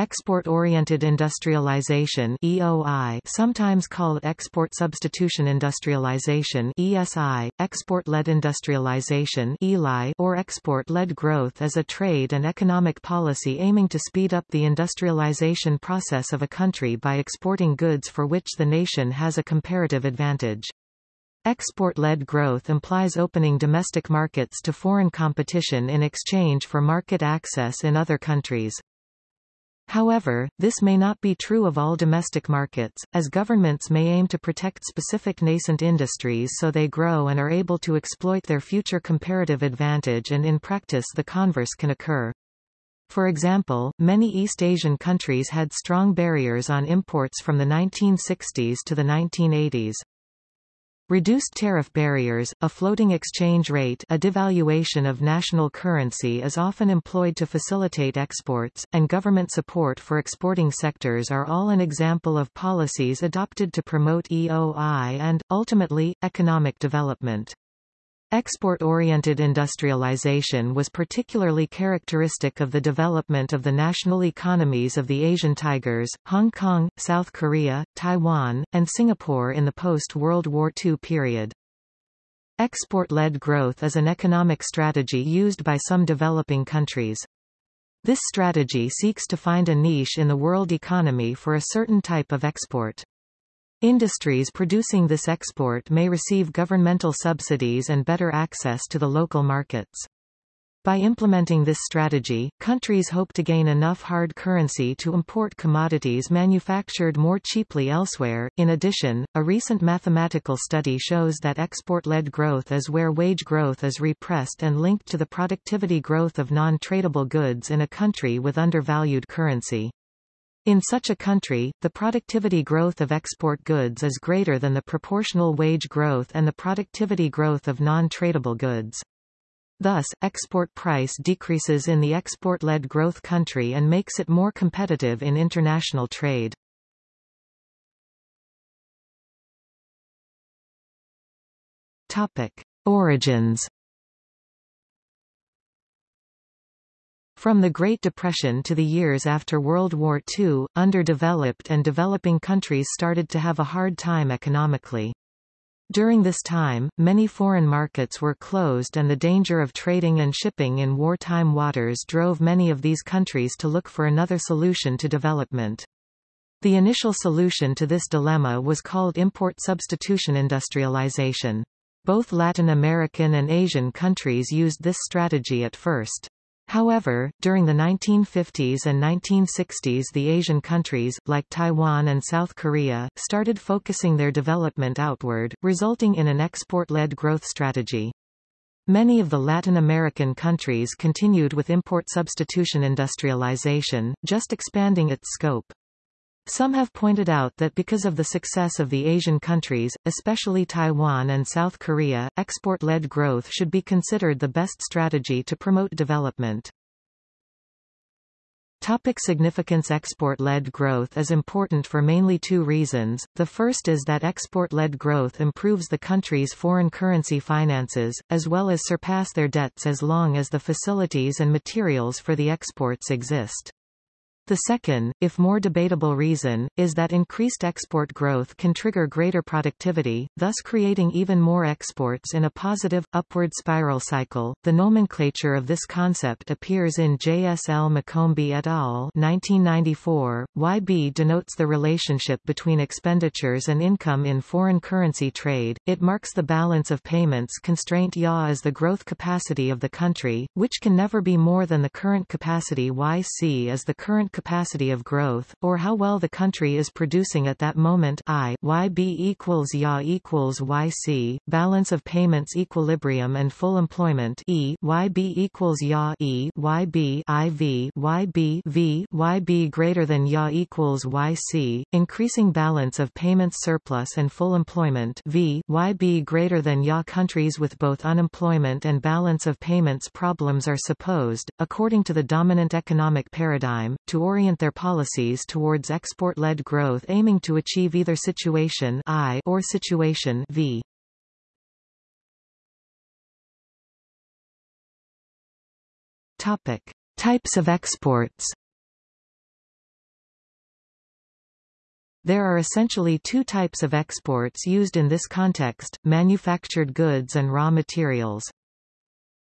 export-oriented industrialization EOI, sometimes called export substitution industrialization ESI, export-led industrialization ELI, or export-led growth is a trade and economic policy aiming to speed up the industrialization process of a country by exporting goods for which the nation has a comparative advantage. Export-led growth implies opening domestic markets to foreign competition in exchange for market access in other countries. However, this may not be true of all domestic markets, as governments may aim to protect specific nascent industries so they grow and are able to exploit their future comparative advantage and in practice the converse can occur. For example, many East Asian countries had strong barriers on imports from the 1960s to the 1980s. Reduced tariff barriers, a floating exchange rate a devaluation of national currency is often employed to facilitate exports, and government support for exporting sectors are all an example of policies adopted to promote EOI and, ultimately, economic development. Export-oriented industrialization was particularly characteristic of the development of the national economies of the Asian Tigers, Hong Kong, South Korea, Taiwan, and Singapore in the post-World War II period. Export-led growth is an economic strategy used by some developing countries. This strategy seeks to find a niche in the world economy for a certain type of export. Industries producing this export may receive governmental subsidies and better access to the local markets. By implementing this strategy, countries hope to gain enough hard currency to import commodities manufactured more cheaply elsewhere. In addition, a recent mathematical study shows that export-led growth is where wage growth is repressed and linked to the productivity growth of non-tradable goods in a country with undervalued currency. In such a country, the productivity growth of export goods is greater than the proportional wage growth and the productivity growth of non-tradable goods. Thus, export price decreases in the export-led growth country and makes it more competitive in international trade. Topic. Origins From the Great Depression to the years after World War II, underdeveloped and developing countries started to have a hard time economically. During this time, many foreign markets were closed and the danger of trading and shipping in wartime waters drove many of these countries to look for another solution to development. The initial solution to this dilemma was called import substitution industrialization. Both Latin American and Asian countries used this strategy at first. However, during the 1950s and 1960s the Asian countries, like Taiwan and South Korea, started focusing their development outward, resulting in an export-led growth strategy. Many of the Latin American countries continued with import substitution industrialization, just expanding its scope. Some have pointed out that because of the success of the Asian countries, especially Taiwan and South Korea, export-led growth should be considered the best strategy to promote development. Topic significance Export-led growth is important for mainly two reasons. The first is that export-led growth improves the country's foreign currency finances, as well as surpass their debts as long as the facilities and materials for the exports exist. The second, if more debatable reason, is that increased export growth can trigger greater productivity, thus creating even more exports in a positive, upward spiral cycle. The nomenclature of this concept appears in JSL McCombie et al. 1994. YB denotes the relationship between expenditures and income in foreign currency trade. It marks the balance of payments constraint YA as the growth capacity of the country, which can never be more than the current capacity YC as the current capacity of growth, or how well the country is producing at that moment I YB equals YA equals YC, balance of payments equilibrium and full employment E YB equals YA E YB IV YB V YB greater than YA equals YC, increasing balance of payments surplus and full employment V YB greater than YA countries with both unemployment and balance of payments problems are supposed, according to the dominant economic paradigm, to orient their policies towards export-led growth aiming to achieve either situation I or situation V. Topic: Types of exports. There are essentially two types of exports used in this context, manufactured goods and raw materials.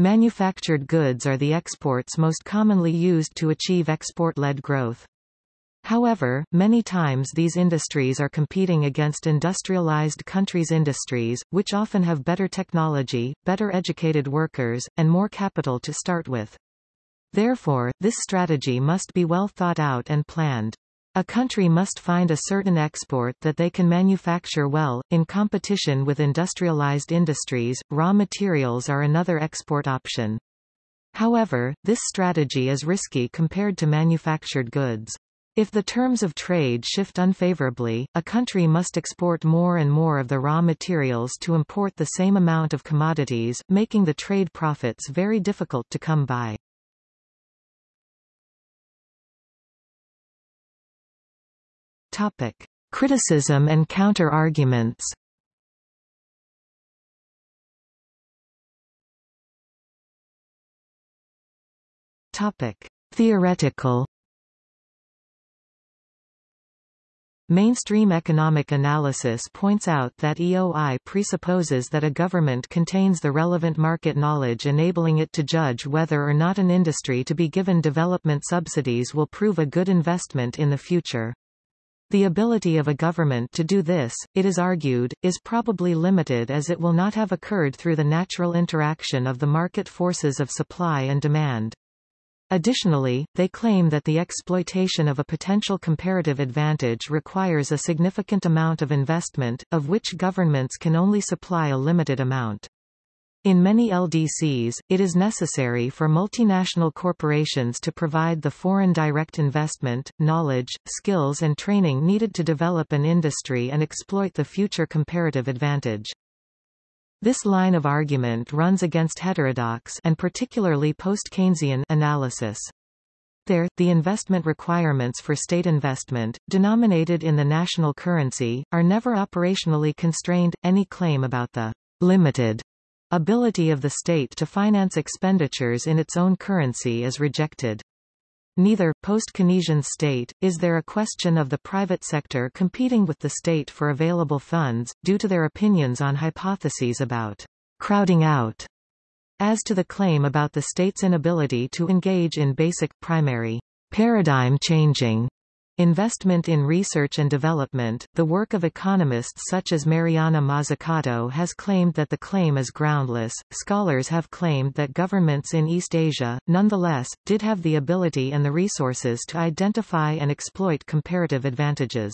Manufactured goods are the exports most commonly used to achieve export-led growth. However, many times these industries are competing against industrialized countries' industries, which often have better technology, better educated workers, and more capital to start with. Therefore, this strategy must be well thought out and planned. A country must find a certain export that they can manufacture well, in competition with industrialized industries, raw materials are another export option. However, this strategy is risky compared to manufactured goods. If the terms of trade shift unfavorably, a country must export more and more of the raw materials to import the same amount of commodities, making the trade profits very difficult to come by. Topic: Criticism and counter-arguments. Topic: Theoretical. Mainstream economic analysis points out that EOI presupposes that a government contains the relevant market knowledge enabling it to judge whether or not an industry to be given development subsidies will prove a good investment in the future. The ability of a government to do this, it is argued, is probably limited as it will not have occurred through the natural interaction of the market forces of supply and demand. Additionally, they claim that the exploitation of a potential comparative advantage requires a significant amount of investment, of which governments can only supply a limited amount. In many LDCs, it is necessary for multinational corporations to provide the foreign direct investment, knowledge, skills and training needed to develop an industry and exploit the future comparative advantage. This line of argument runs against heterodox and particularly post-Keynesian analysis. There, the investment requirements for state investment, denominated in the national currency, are never operationally constrained. Any claim about the limited ability of the state to finance expenditures in its own currency is rejected. Neither, post-Keynesian state, is there a question of the private sector competing with the state for available funds, due to their opinions on hypotheses about crowding out, as to the claim about the state's inability to engage in basic, primary, paradigm-changing Investment in research and development, the work of economists such as Mariana Mazzucato has claimed that the claim is groundless. Scholars have claimed that governments in East Asia, nonetheless, did have the ability and the resources to identify and exploit comparative advantages.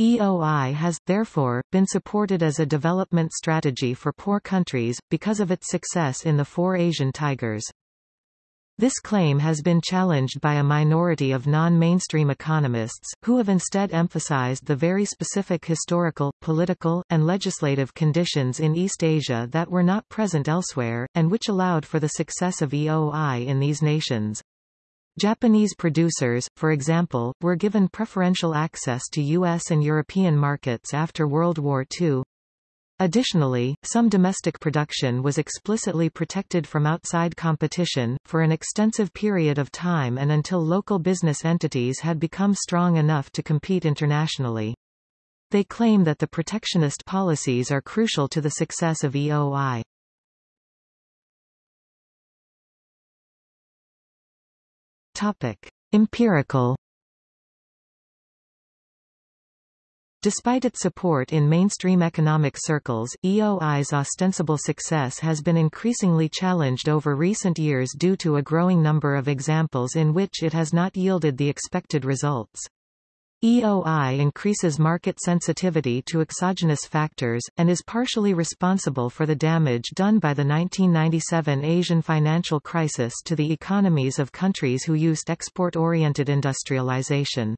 EOI has, therefore, been supported as a development strategy for poor countries, because of its success in the four Asian tigers. This claim has been challenged by a minority of non-mainstream economists, who have instead emphasized the very specific historical, political, and legislative conditions in East Asia that were not present elsewhere, and which allowed for the success of EOI in these nations. Japanese producers, for example, were given preferential access to U.S. and European markets after World War II. Additionally, some domestic production was explicitly protected from outside competition, for an extensive period of time and until local business entities had become strong enough to compete internationally. They claim that the protectionist policies are crucial to the success of EOI. Topic. Empirical Despite its support in mainstream economic circles, EOI's ostensible success has been increasingly challenged over recent years due to a growing number of examples in which it has not yielded the expected results. EOI increases market sensitivity to exogenous factors, and is partially responsible for the damage done by the 1997 Asian financial crisis to the economies of countries who used export-oriented industrialization.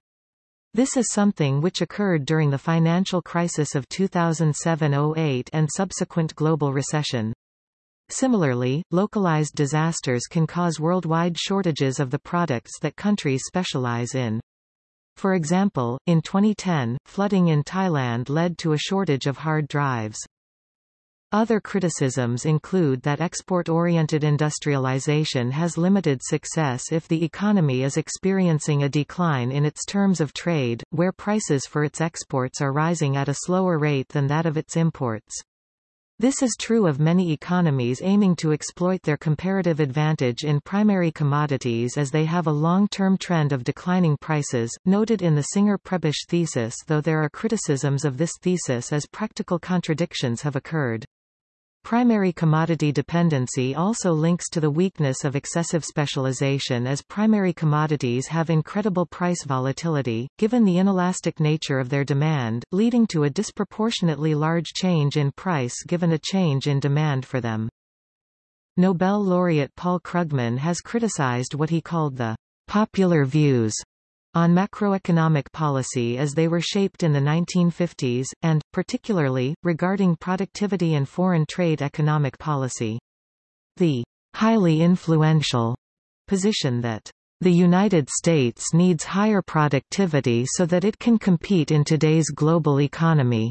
This is something which occurred during the financial crisis of 2007-08 and subsequent global recession. Similarly, localized disasters can cause worldwide shortages of the products that countries specialize in. For example, in 2010, flooding in Thailand led to a shortage of hard drives. Other criticisms include that export-oriented industrialization has limited success if the economy is experiencing a decline in its terms of trade, where prices for its exports are rising at a slower rate than that of its imports. This is true of many economies aiming to exploit their comparative advantage in primary commodities as they have a long-term trend of declining prices, noted in the Singer-Prebisch thesis though there are criticisms of this thesis as practical contradictions have occurred. Primary commodity dependency also links to the weakness of excessive specialization as primary commodities have incredible price volatility, given the inelastic nature of their demand, leading to a disproportionately large change in price given a change in demand for them. Nobel laureate Paul Krugman has criticized what he called the popular views on macroeconomic policy as they were shaped in the 1950s, and, particularly, regarding productivity and foreign trade economic policy. The highly influential position that the United States needs higher productivity so that it can compete in today's global economy.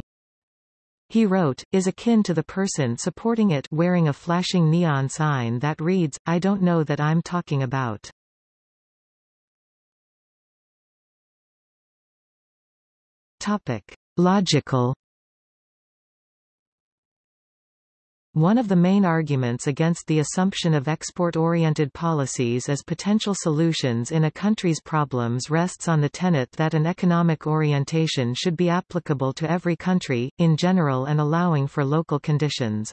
He wrote, is akin to the person supporting it wearing a flashing neon sign that reads, I don't know that I'm talking about. Topic. Logical One of the main arguments against the assumption of export-oriented policies as potential solutions in a country's problems rests on the tenet that an economic orientation should be applicable to every country, in general and allowing for local conditions.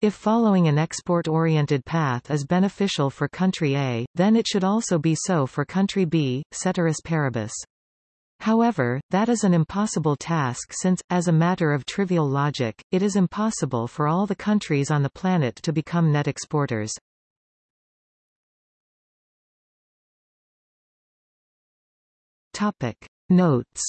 If following an export-oriented path is beneficial for country A, then it should also be so for country B, ceteris paribus. However, that is an impossible task since, as a matter of trivial logic, it is impossible for all the countries on the planet to become net exporters. Topic. Notes